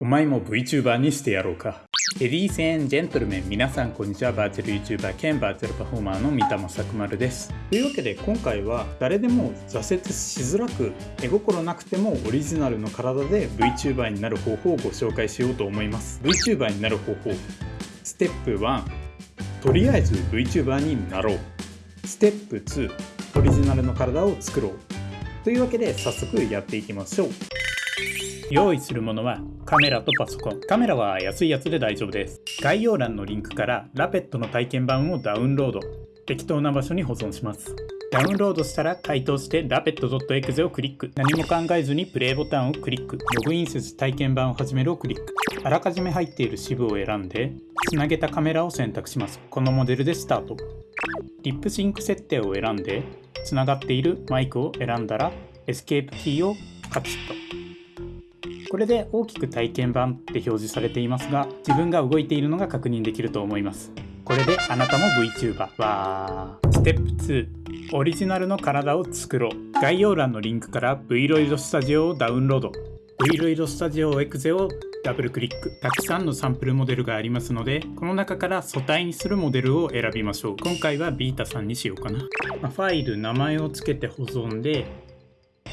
お前も VTuber にしてやろうか。レディースエンジェントルメン、皆さんこんにちは。バーチャル YouTuber 兼バーチャルパフォーマーの三田正丸です。というわけで今回は誰でも挫折しづらく、絵心なくてもオリジナルの体で VTuber になる方法をご紹介しようと思います。VTuber になる方法。ステップ1、とりあえず VTuber になろう。ステップ2、オリジナルの体を作ろう。というわけで早速やっていきましょう。用意するものはカメラとパソコン。カメラは安いやつで大丈夫です。概要欄のリンクからラペットの体験版をダウンロード。適当な場所に保存します。ダウンロードしたら回答してラペット .exe をクリック。何も考えずにプレイボタンをクリック。ログインせず体験版を始めるをクリック。あらかじめ入っている支部を選んで、つなげたカメラを選択します。このモデルでスタート。リップシンク設定を選んで、つながっているマイクを選んだら、エスケープキーをカチッと。これで大きく体験版って表示されていますが自分が動いているのが確認できると思います。これであなたも VTuber わー。ステップ2オリジナルの体を作ろう。概要欄のリンクから Vroid Studio をダウンロード。 VRoid Studio exe をダブルクリック。たくさんのサンプルモデルがありますのでこの中から素体にするモデルを選びましょう。今回はビータさんにしようかな、ま、ファイル名前を付けて保存で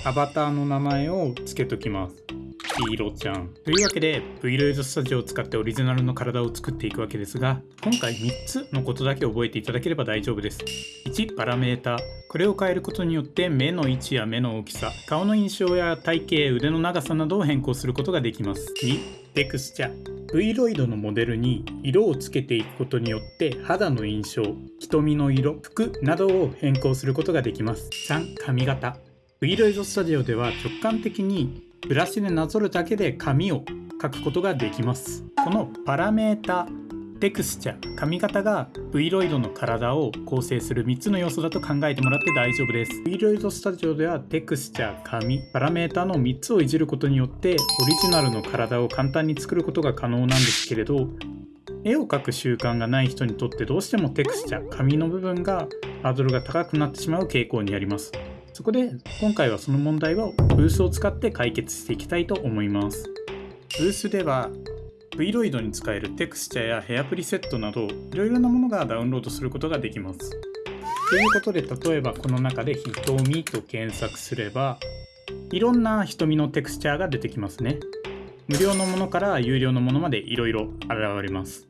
アバターの名前を付けときます。黄色ちゃん。というわけで Vloid Studio を使ってオリジナルの体を作っていくわけですが今回3つのことだけ覚えていただければ大丈夫です。1、パラメータこれを変えることによって目の位置や目の大きさ、顔の印象や体型、腕の長さなどを変更することができます。2、テクスチャ Vloid のモデルに色をつけていくことによって肌の印象、瞳の色、服などを変更することができます。3、髪型 Vloid Studio では直感的にブラシでなぞるだけで紙を描くことができます。このパラメータテクスチャ髪型が V ロイドの体を構成する3つの要素だと考えてもらって大丈夫です。V ロイドスタジオではテクスチャー髪パラメータの3つをいじることによってオリジナルの体を簡単に作ることが可能なんですけれど絵を描く習慣がない人にとってどうしてもテクスチャ紙の部分がハードルが高くなってしまう傾向にあります。そこで今回はその問題をブースを使って解決していきたいと思います。ブースでは Vloid に使えるテクスチャやヘアプリセットなどいろいろなものがダウンロードすることができます。ということで例えばこの中で瞳と検索すればいろんな瞳のテクスチャーが出てきますね。無料のものから有料のものまでいろいろ現れます。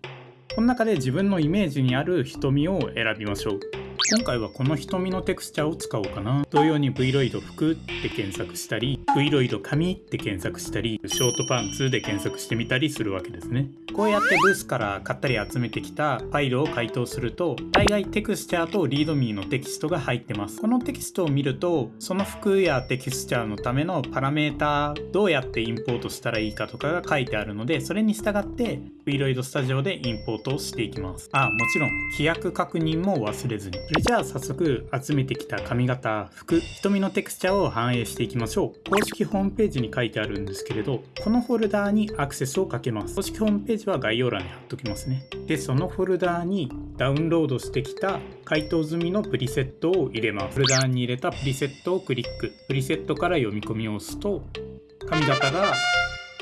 この中で自分のイメージにある瞳を選びましょう。今回はこの瞳のテクスチャを使おうかな。同様に Vloid 服って検索したり、Vloid 髪って検索したり、ショートパンツで検索してみたりするわけですね。こうやってブースから買ったり集めてきたファイルを回答すると、大概テクスチャーとリードミーのテキストが入ってます。このテキストを見ると、その服やテキスチャーのためのパラメータどうやってインポートしたらいいかとかが書いてあるので、それに従って Vloid Studio でインポートをしていきます。あ、もちろん規約確認も忘れずに。それじゃあ早速集めてきた髪型、服、瞳のテクスチャーを反映していきましょう。公式ホームページに書いてあるんですけれど、このフォルダーにアクセスをかけます。公式ホームページは概要欄に貼っときますね。で、そのフォルダーにダウンロードしてきた回答済みのプリセットを入れます。フォルダーに入れたプリセットをクリック。プリセットから読み込みを押すと、髪型が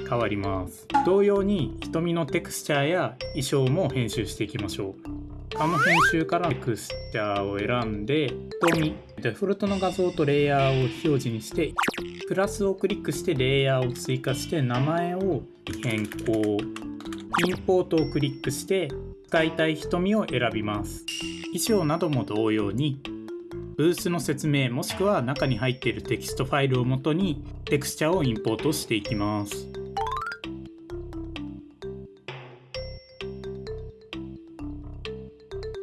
変わります。同様に瞳のテクスチャーや衣装も編集していきましょう。あの編集からテクスチャーを選んで、瞳、デフォルトの画像とレイヤーを表示にして、プラスをクリックしてレイヤーを追加して名前を変更、インポートをクリックして使いたい瞳を選びます。衣装なども同様に、ブースの説明もしくは中に入っているテキストファイルをもとにテクスチャをインポートしていきます。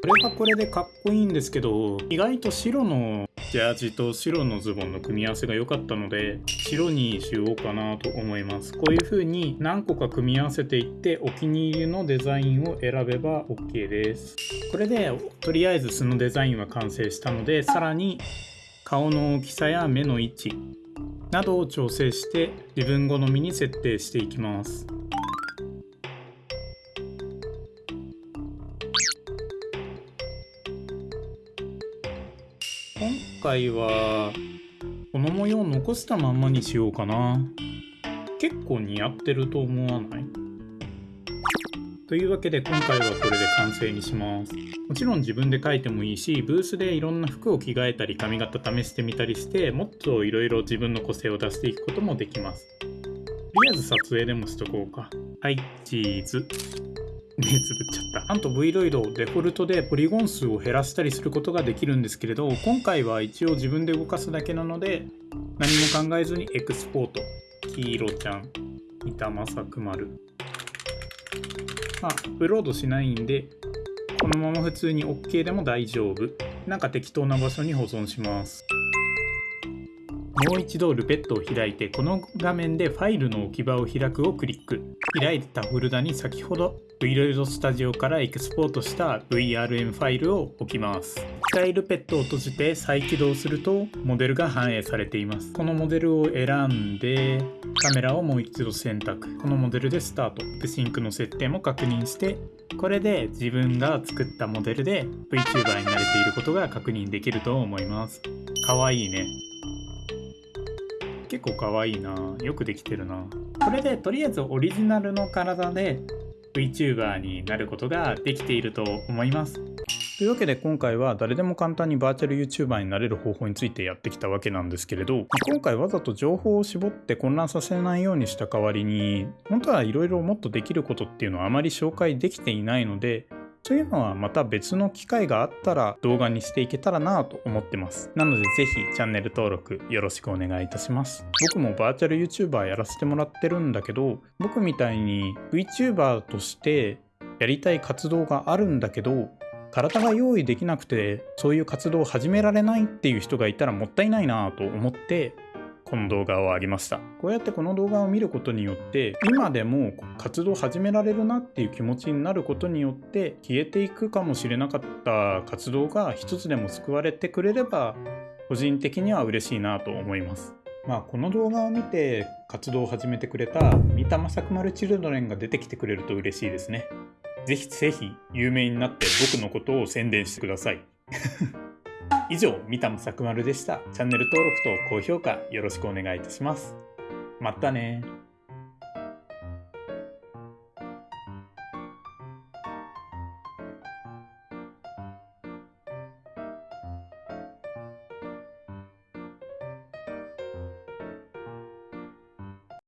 これはこれでかっこいいんですけど意外と白のジャージと白のズボンの組み合わせが良かったので白にしようかなと思います。こういう風に何個か組み合わせていってお気に入りのデザインを選べば OK です。これでとりあえず素のデザインは完成したのでさらに顔の大きさや目の位置などを調整して自分好みに設定していきます。今回はこの模様を残したまんまにしようかな。結構似合ってると思わない？というわけで今回はこれで完成にします。もちろん自分で描いてもいいしブースでいろんな服を着替えたり髪型試してみたりしてもっといろいろ自分の個性を出していくこともできます。とりあえず撮影でもしとこうか。はいチーズ。目つぶっちゃった。なんと V ロイドデフォルトでポリゴン数を減らしたりすることができるんですけれど今回は一応自分で動かすだけなので何も考えずにエクスポート。黄色ちゃん板政く丸まあアップロードしないんでこのまま普通に OK でも大丈夫。なんか適当な場所に保存します。もう一度ルペットを開いてこの画面でファイルの置き場を開くをクリック。開いたフォルダに先ほど Vloid Studio からエクスポートした VRM ファイルを置きます。一回ルペットを閉じて再起動するとモデルが反映されています。このモデルを選んでカメラをもう一度選択。このモデルでスタート。でシンクの設定も確認してこれで自分が作ったモデルで VTuber になれていることが確認できると思います。かわいいね。結構かわいいな。よくできてるな。これでとりあえずオリジナルの体で VTuber になることができていると思います。というわけで今回は誰でも簡単にバーチャル YouTuber になれる方法についてやってきたわけなんですけれど今回わざと情報を絞って混乱させないようにした代わりに本当はいろいろもっとできることっていうのはあまり紹介できていないのでそういうのはまた別の機会があったら動画にしていけたらなぁと思ってます。なのでぜひチャンネル登録よろしくお願いいたします。僕もバーチャル YouTuber やらせてもらってるんだけど、僕みたいに VTuber としてやりたい活動があるんだけど、体が用意できなくてそういう活動を始められないっていう人がいたらもったいないなぁと思ってこの動画を上げました。こうやってこの動画を見ることによって今でも活動始められるなっていう気持ちになることによって消えていくかもしれなかった活動が一つでも救われてくれれば個人的には嬉しいなと思います。まあこの動画を見て活動を始めてくれた三田正く丸チルドレンが出てきてくれると嬉しいですね。ぜひぜひ有名になって僕のことを宣伝してください。以上、三田さくまるでした。チャンネル登録と高評価よろしくお願いいたします。またね